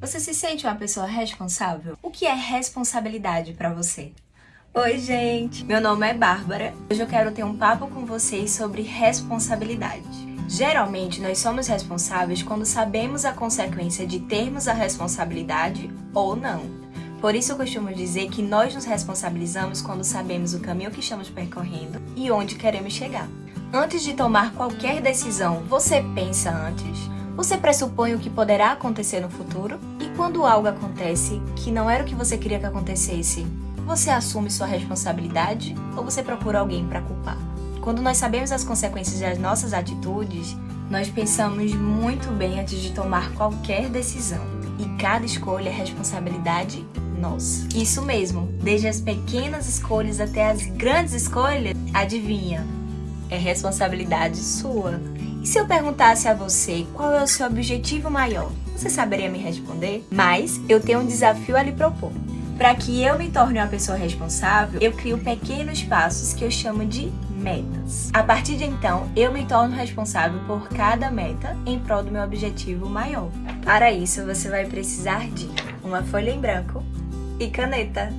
Você se sente uma pessoa responsável? O que é responsabilidade para você? Oi, gente! Meu nome é Bárbara. Hoje eu quero ter um papo com vocês sobre responsabilidade. Geralmente, nós somos responsáveis quando sabemos a consequência de termos a responsabilidade ou não. Por isso eu costumo dizer que nós nos responsabilizamos quando sabemos o caminho que estamos percorrendo e onde queremos chegar. Antes de tomar qualquer decisão, você pensa antes? Você pressupõe o que poderá acontecer no futuro? E quando algo acontece que não era o que você queria que acontecesse, você assume sua responsabilidade ou você procura alguém para culpar? Quando nós sabemos as consequências das nossas atitudes, nós pensamos muito bem antes de tomar qualquer decisão. E cada escolha é responsabilidade nossa. Isso mesmo, desde as pequenas escolhas até as grandes escolhas, adivinha? É responsabilidade sua. E se eu perguntasse a você qual é o seu objetivo maior, você saberia me responder? Mas eu tenho um desafio a lhe propor. Para que eu me torne uma pessoa responsável, eu crio pequenos passos que eu chamo de metas. A partir de então, eu me torno responsável por cada meta em prol do meu objetivo maior. Para isso, você vai precisar de uma folha em branco e caneta.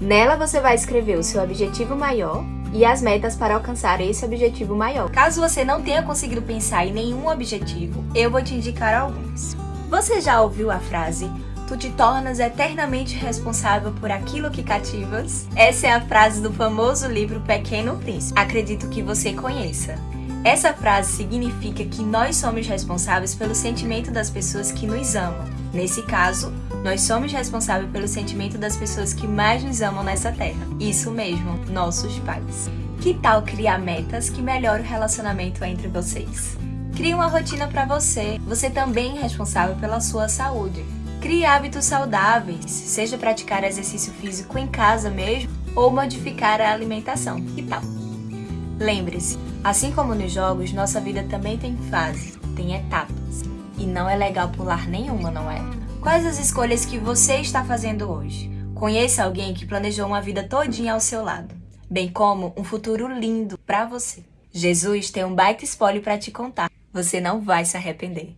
Nela você vai escrever o seu objetivo maior e as metas para alcançar esse objetivo maior. Caso você não tenha conseguido pensar em nenhum objetivo, eu vou te indicar alguns. Você já ouviu a frase Tu te tornas eternamente responsável por aquilo que cativas? Essa é a frase do famoso livro Pequeno Príncipe. Acredito que você conheça. Essa frase significa que nós somos responsáveis pelo sentimento das pessoas que nos amam. Nesse caso, nós somos responsáveis pelo sentimento das pessoas que mais nos amam nessa terra. Isso mesmo, nossos pais. Que tal criar metas que melhoram o relacionamento entre vocês? Crie uma rotina para você. Você também é responsável pela sua saúde. Crie hábitos saudáveis, seja praticar exercício físico em casa mesmo ou modificar a alimentação. Que tal? Lembre-se, assim como nos jogos, nossa vida também tem fases, tem etapas. E não é legal pular nenhuma, não é? Quais as escolhas que você está fazendo hoje? Conheça alguém que planejou uma vida todinha ao seu lado, bem como um futuro lindo para você. Jesus tem um baita spoiler para te contar. Você não vai se arrepender.